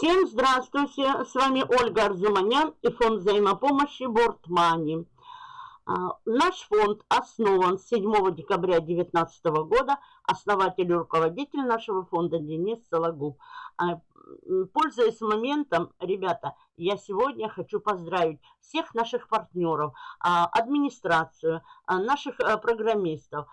Всем здравствуйте! С вами Ольга Арзуманян и фонд взаимопомощи Бортмани. Наш фонд основан 7 декабря 2019 года. Основатель и руководитель нашего фонда Денис Сологуб. А, пользуясь моментом, ребята, я сегодня хочу поздравить всех наших партнеров, а, администрацию, а, наших программистов.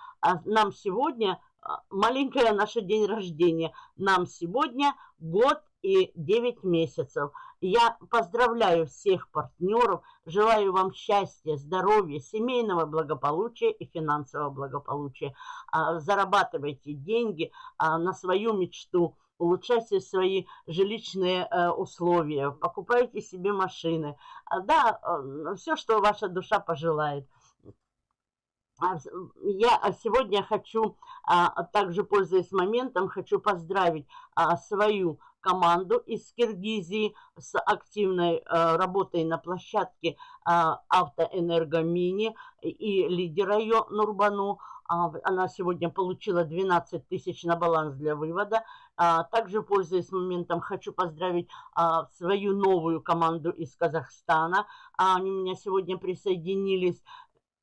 Нам сегодня маленькое наше день рождения. Нам сегодня год и 9 месяцев. Я поздравляю всех партнеров, желаю вам счастья, здоровья, семейного благополучия и финансового благополучия. А, зарабатывайте деньги а, на свою мечту, улучшайте свои жилищные э, условия, покупайте себе машины. А, да, э, все, что ваша душа пожелает. Я сегодня хочу, также пользуясь моментом, хочу поздравить свою команду из Киргизии с активной э, работой на площадке э, Автоэнергомини и лидера ее Нурбану. А, она сегодня получила 12 тысяч на баланс для вывода. А, также, пользуясь моментом, хочу поздравить а, свою новую команду из Казахстана. Они у меня сегодня присоединились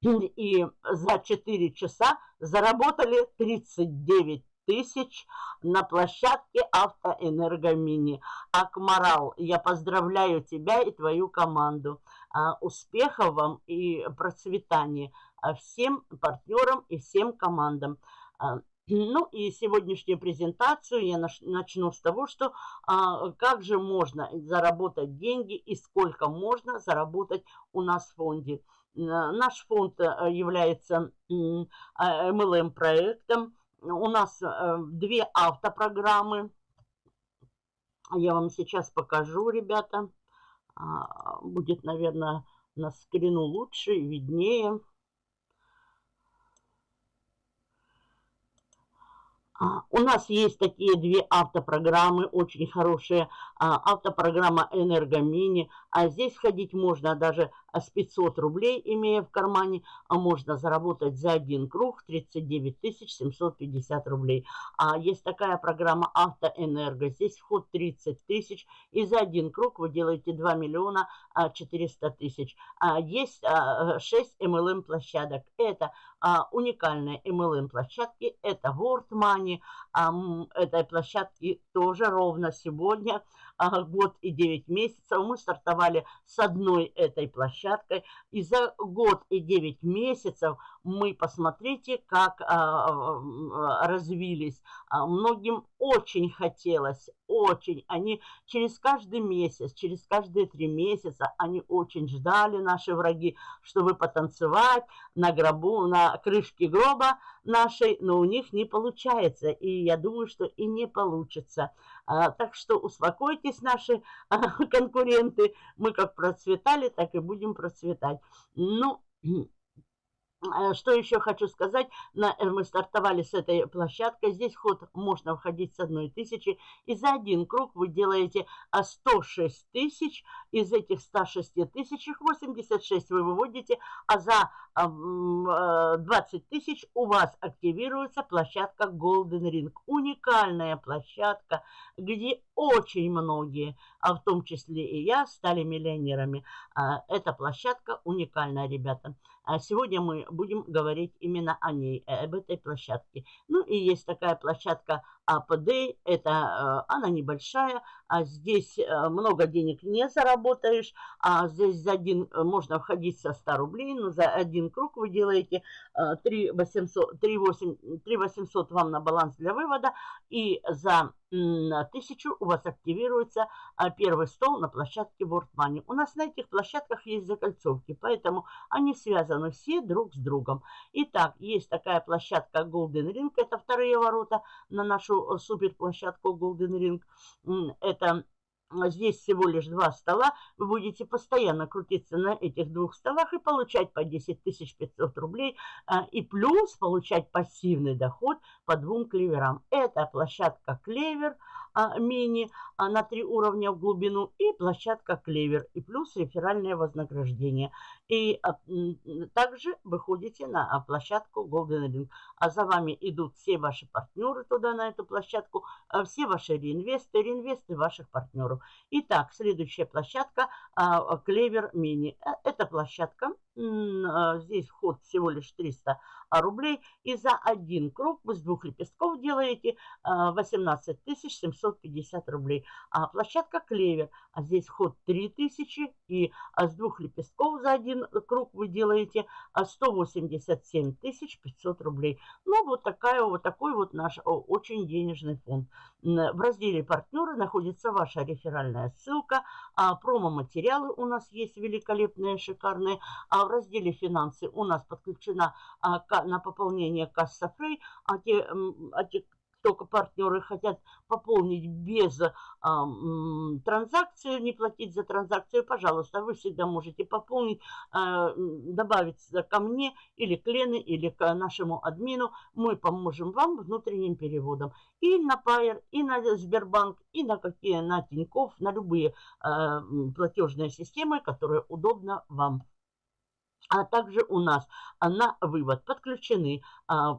и за 4 часа заработали 39 тысяч на площадке Автоэнергомини. Акмарал, я поздравляю тебя и твою команду. А, успехов вам и процветания а, всем партнерам и всем командам. А, ну и сегодняшнюю презентацию я начну с того, что а, как же можно заработать деньги и сколько можно заработать у нас в фонде. Наш фонд является MLM-проектом, у нас э, две автопрограммы. Я вам сейчас покажу, ребята. А, будет, наверное, на скрину лучше и виднее. А, у нас есть такие две автопрограммы, очень хорошие. А, автопрограмма «Энергомини». А здесь ходить можно даже с 500 рублей, имея в кармане. А можно заработать за один круг 39 750 рублей. А есть такая программа «Автоэнерго». Здесь вход 30 тысяч. И за один круг вы делаете 2 миллиона 400 тысяч. Есть 6 MLM-площадок. Это уникальные MLM-площадки. Это World Money этой площадки тоже ровно сегодня, год и 9 месяцев. Мы стартовали с одной этой площадкой. И за год и 9 месяцев мы, посмотрите, как развились. Многим очень хотелось, очень. Они через каждый месяц, через каждые три месяца, они очень ждали, наши враги, чтобы потанцевать на гробу, на крышке гроба нашей, но у них не получается. И я думаю, что и не получится. А, так что успокойтесь, наши а, конкуренты. Мы как процветали, так и будем процветать. Ну, что еще хочу сказать, э, мы стартовали с этой площадкой, здесь ход можно входить с одной тысячи, и за один круг вы делаете 106 а, тысяч, из этих 106 тысяч, их 86 вы выводите, а за 20 э, тысяч у вас активируется площадка Golden Ring, уникальная площадка, где очень многие, а в том числе и я, стали миллионерами. А, эта площадка уникальная, ребята. А сегодня мы будем говорить именно о ней, э, об этой площадке. Ну и есть такая площадка АПД, это, э, она небольшая, а здесь э, много денег не заработаешь, а здесь за один можно входить со 100 рублей, но за один круг вы делаете 3 800, 3 8, 3 800 вам на баланс для вывода, и за на тысячу у вас активируется первый стол на площадке World Money. У нас на этих площадках есть закольцовки, поэтому они связаны все друг с другом. Итак, есть такая площадка Golden Ring, это вторые ворота на нашу э, суперплощадку Golden Ring. Это здесь всего лишь два стола, вы будете постоянно крутиться на этих двух столах и получать по 10 500 рублей, а, и плюс получать пассивный доход по двум клеверам. Это площадка клевер – а, мини а, на три уровня в глубину и площадка клевер и плюс реферальное вознаграждение. И а, также выходите на площадку Golden Ring. А за вами идут все ваши партнеры туда, на эту площадку, все ваши реинвесты, реинвесты ваших партнеров. Итак, следующая площадка Клевер Мини. Э, эта площадка, здесь вход всего лишь 300 рублей. И за один круг вы с двух лепестков делаете 18 750 рублей. А площадка Клевер, а здесь вход 3000 и с двух лепестков за один круг вы делаете 187 500 рублей. Ну, вот, такая, вот такой вот наш очень денежный фонд. В разделе «Партнеры» находится ваша реферальная ссылка. А промо-материалы у нас есть великолепные, шикарные. А в разделе «Финансы» у нас подключена а, на пополнение касса Фрей, а те, а те только партнеры хотят пополнить без а, транзакции, не платить за транзакцию, пожалуйста, вы всегда можете пополнить, а, добавить ко мне или к Лене, или к нашему админу. Мы поможем вам внутренним переводом. И на Пайер, и на Сбербанк, и на какие, на Тинькофф, на любые а, платежные системы, которые удобно вам а также у нас на вывод подключены а,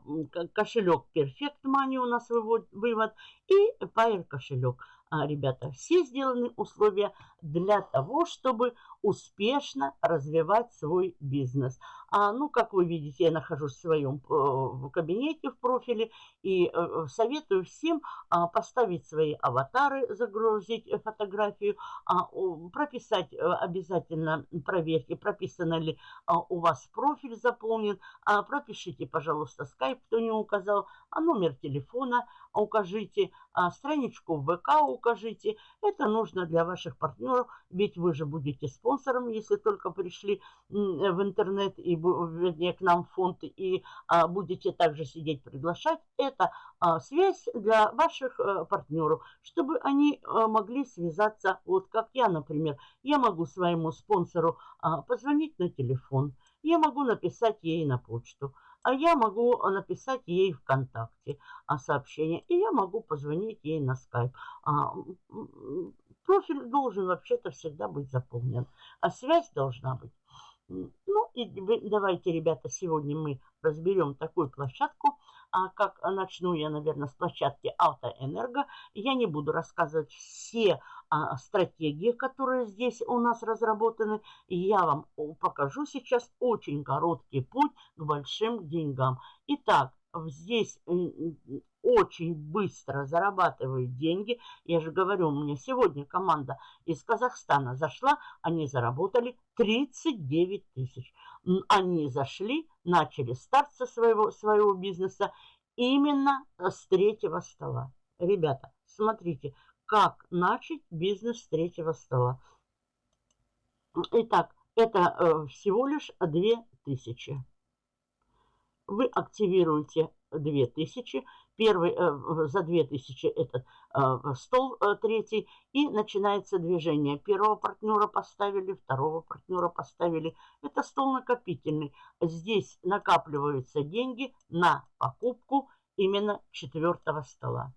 кошелек Perfect Money у нас вывод и Pair кошелек. А, ребята, все сделаны условия для того, чтобы успешно развивать свой бизнес. А, ну, как вы видите, я нахожусь в своем э, в кабинете в профиле и э, советую всем а, поставить свои аватары, загрузить фотографию, а, прописать э, обязательно, проверьте, прописано ли а, у вас профиль заполнен, пропишите, пожалуйста, скайп, кто не указал, а номер телефона укажите, а, страничку в ВК укажите. Это нужно для ваших партнеров, ведь вы же будете спонсором, если только пришли в интернет и вернее, к нам в фонд и а, будете также сидеть приглашать. Это а, связь для ваших а, партнеров, чтобы они а, могли связаться, вот как я, например. Я могу своему спонсору позвонить на телефон, я могу написать ей на почту а я могу написать ей ВКонтакте а, сообщение, и я могу позвонить ей на скайп. А, профиль должен вообще-то всегда быть заполнен, а связь должна быть. Ну и давайте, ребята, сегодня мы разберем такую площадку, а как начну я, наверное, с площадки Автоэнерго. Я не буду рассказывать все а, стратегии, которые здесь у нас разработаны. Я вам покажу сейчас очень короткий путь к большим деньгам. Итак, здесь очень быстро зарабатывают деньги. Я же говорю, у меня сегодня команда из Казахстана зашла, они заработали 39 тысяч. Они зашли, начали старт со своего, своего бизнеса именно с третьего стола. Ребята, смотрите, как начать бизнес с третьего стола. Итак, это э, всего лишь 2000. Вы активируете 2000. Первый э, за 2000 этот э, стол третий. И начинается движение. Первого партнера поставили, второго партнера поставили. Это стол накопительный. Здесь накапливаются деньги на покупку именно четвертого стола.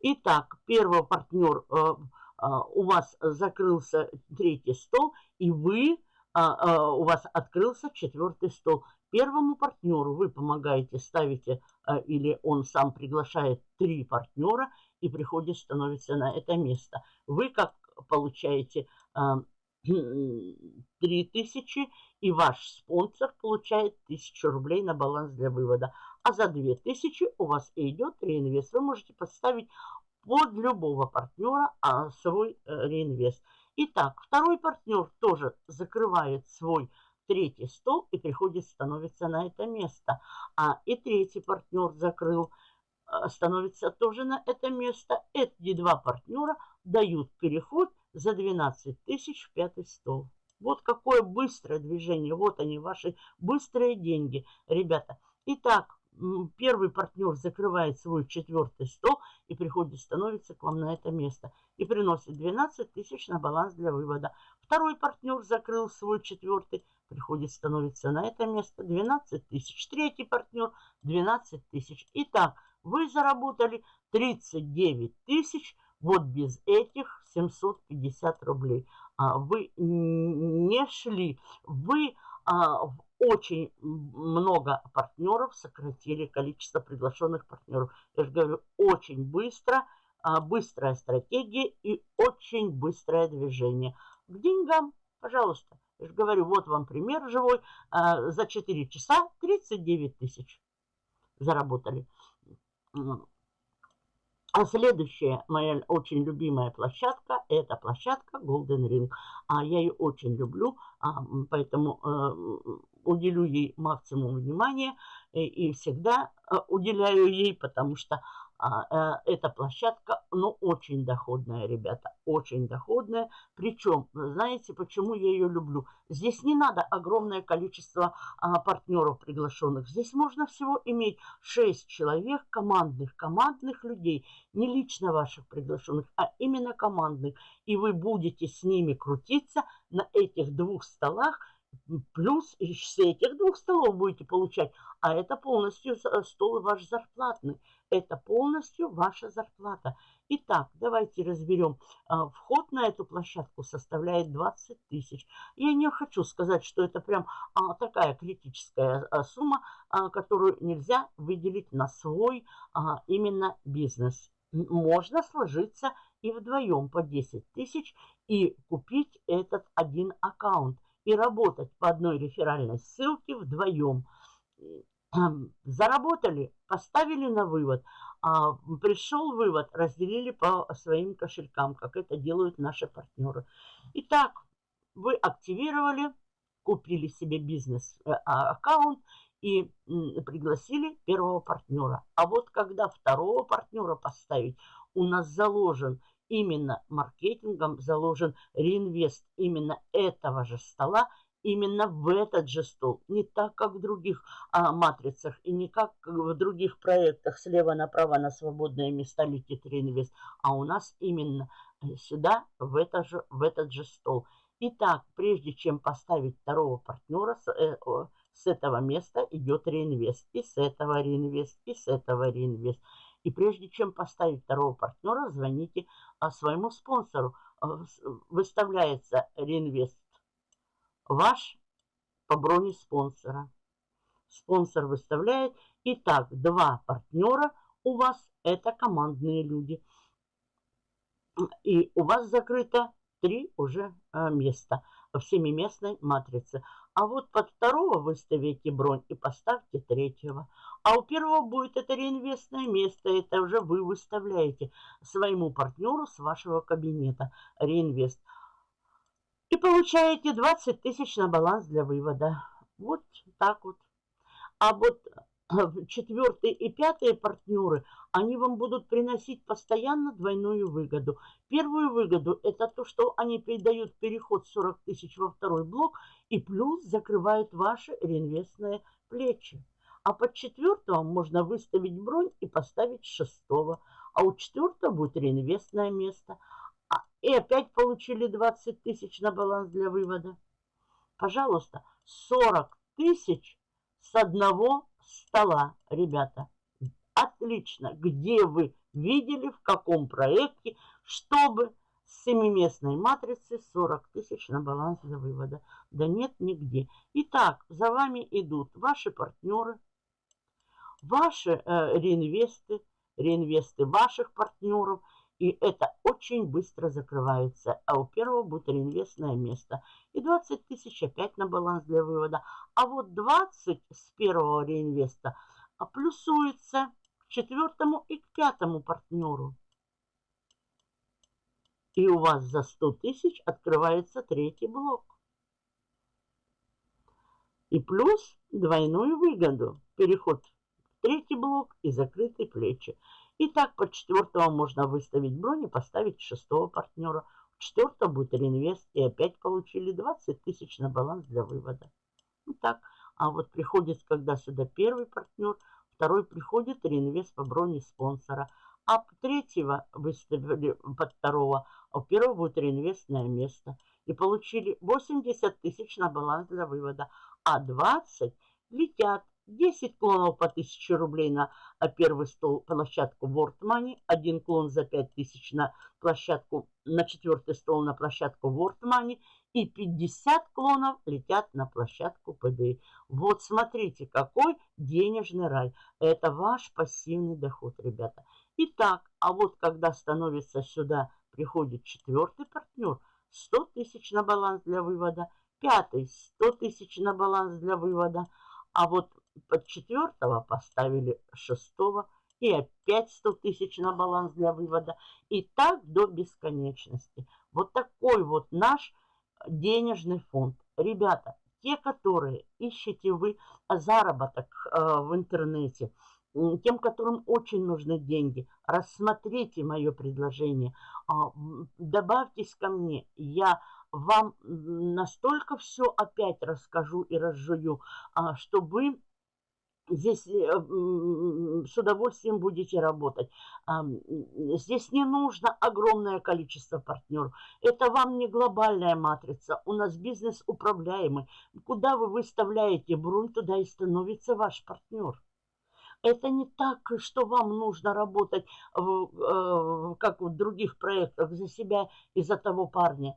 Итак, первый партнер, э, э, у вас закрылся третий стол, и вы, э, у вас открылся четвертый стол. Первому партнеру вы помогаете, ставите, или он сам приглашает три партнера, и приходит, становится на это место. Вы как получаете 3000, и ваш спонсор получает 1000 рублей на баланс для вывода а за 2000 у вас идет реинвест. Вы можете подставить под любого партнера а, свой э, реинвест. Итак, второй партнер тоже закрывает свой третий стол и приходит, становится на это место. А и третий партнер закрыл, э, становится тоже на это место. Эти два партнера дают переход за 12 тысяч в пятый стол. Вот какое быстрое движение. Вот они, ваши быстрые деньги. Ребята, итак, первый партнер закрывает свой четвертый стол и приходит, становится к вам на это место и приносит 12 тысяч на баланс для вывода. Второй партнер закрыл свой четвертый, приходит, становится на это место 12 тысяч. Третий партнер 12 тысяч. Итак, вы заработали 39 тысяч вот без этих 750 рублей. А вы не шли, вы а, очень много партнеров сократили количество приглашенных партнеров. Я же говорю, очень быстро, а, быстрая стратегия и очень быстрое движение. К деньгам, пожалуйста. Говорю, вот вам пример живой. А, за 4 часа 39 тысяч заработали. А следующая моя очень любимая площадка, это площадка Golden Ring. А я ее очень люблю, а, поэтому э, уделю ей максимум внимания и, и всегда э, уделяю ей, потому что э, эта площадка, ну, очень доходная, ребята, очень доходная. Причем, знаете, почему я ее люблю? Здесь не надо огромное количество а, партнеров приглашенных. Здесь можно всего иметь 6 человек, командных, командных людей, не лично ваших приглашенных, а именно командных. И вы будете с ними крутиться на этих двух столах, плюс с этих двух столов будете получать, а это полностью э, стол ваш зарплатный. Это полностью ваша зарплата. Итак, давайте разберем. А, вход на эту площадку составляет 20 тысяч. Я не хочу сказать, что это прям а, такая критическая а, сумма, которую нельзя выделить на свой именно бизнес. Можно сложиться и вдвоем по 10 тысяч и купить этот один аккаунт и работать по одной реферальной ссылке вдвоем. Заработали, поставили на вывод, а пришел вывод, разделили по своим кошелькам, как это делают наши партнеры. Итак, вы активировали, купили себе бизнес-аккаунт и пригласили первого партнера. А вот когда второго партнера поставить, у нас заложен именно маркетингом заложен реинвест именно этого же стола, именно в этот же стол. Не так, как в других а, матрицах и не как в других проектах слева направо на свободные места летит реинвест, а у нас именно э, сюда, в, это же, в этот же стол. Итак, прежде чем поставить второго партнера, с, э, с этого места идет реинвест, и с этого реинвест, и с этого реинвест. И прежде чем поставить второго партнера, звоните а, своему спонсору. А, выставляется реинвест ваш по броне спонсора. Спонсор выставляет. Итак, два партнера у вас это командные люди. И у вас закрыто три уже а, места в семиместной матрице. А вот под второго выставите бронь и поставьте третьего. А у первого будет это реинвестное место. Это уже вы выставляете своему партнеру с вашего кабинета реинвест. И получаете 20 тысяч на баланс для вывода. Вот так вот. А вот четвертые и пятые партнеры, они вам будут приносить постоянно двойную выгоду. Первую выгоду – это то, что они передают переход 40 тысяч во второй блок и плюс закрывают ваши реинвестные плечи. А под четвертого можно выставить бронь и поставить шестого. А у четвертого будет реинвестное место. И опять получили 20 тысяч на баланс для вывода. Пожалуйста, 40 тысяч с одного стола, ребята. Отлично. Где вы видели, в каком проекте, чтобы с семиместной матрицы 40 тысяч на баланс для вывода? Да нет, нигде. Итак, за вами идут ваши партнеры, ваши э, реинвесты, реинвесты ваших партнеров – и это очень быстро закрывается. А у первого будет реинвестное место. И 20 тысяч опять на баланс для вывода. А вот 20 с первого реинвеста плюсуется к четвертому и к пятому партнеру. И у вас за 100 тысяч открывается третий блок. И плюс двойную выгоду. Переход в третий блок и закрытые плечи. И так под четвертого можно выставить бронь и поставить шестого партнера. У четвертого будет реинвест. И опять получили 20 тысяч на баланс для вывода. Ну так. А вот приходит, когда сюда первый партнер, второй приходит реинвест по броне спонсора. А третьего выставили под второго, а у первого будет реинвестное место. И получили 80 тысяч на баланс для вывода. А 20 летят 10 клонов по 1000 рублей на первый стол, площадку World Money, один клон за 5000 на площадку, на четвертый стол на площадку World Money и 50 клонов летят на площадку ПДИ. Вот смотрите, какой денежный рай. Это ваш пассивный доход, ребята. Итак, а вот когда становится сюда, приходит четвертый партнер, 100 тысяч на баланс для вывода, пятый 100 тысяч на баланс для вывода, а вот под четвертого поставили шестого и опять 100 тысяч на баланс для вывода. И так до бесконечности. Вот такой вот наш денежный фонд. Ребята, те, которые ищете вы заработок э, в интернете, тем, которым очень нужны деньги, рассмотрите мое предложение, э, добавьтесь ко мне, я вам настолько все опять расскажу и разжую, э, что вы здесь э, с удовольствием будете работать. Здесь не нужно огромное количество партнеров. Это вам не глобальная матрица. У нас бизнес управляемый. Куда вы выставляете бронь, туда и становится ваш партнер. Это не так, что вам нужно работать, в, э, как в других проектах, за себя и за того парня.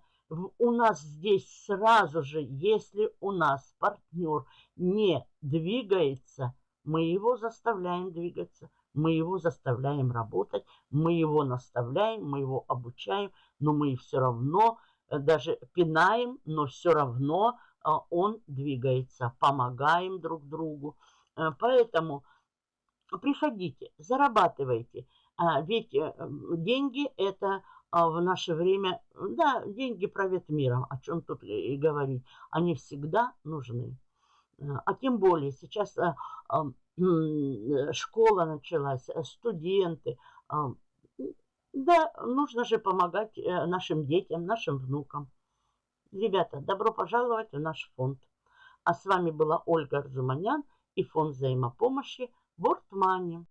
У нас здесь сразу же, если у нас партнер не двигается – мы его заставляем двигаться, мы его заставляем работать, мы его наставляем, мы его обучаем, но мы все равно э, даже пинаем, но все равно э, он двигается, помогаем друг другу. Э, поэтому приходите, зарабатывайте. А, ведь деньги это в наше время, да, деньги правят миром, о чем тут и говорить, они всегда нужны. А тем более сейчас а, а, школа началась, э, студенты. Да, нужно же помогать э, нашим детям, нашим внукам. Ребята, добро пожаловать в наш фонд. А с вами была Ольга Арзуманян и фонд взаимопомощи World Money.